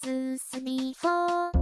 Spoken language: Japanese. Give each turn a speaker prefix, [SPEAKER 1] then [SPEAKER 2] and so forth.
[SPEAKER 1] 1, み 3, 4